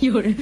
有人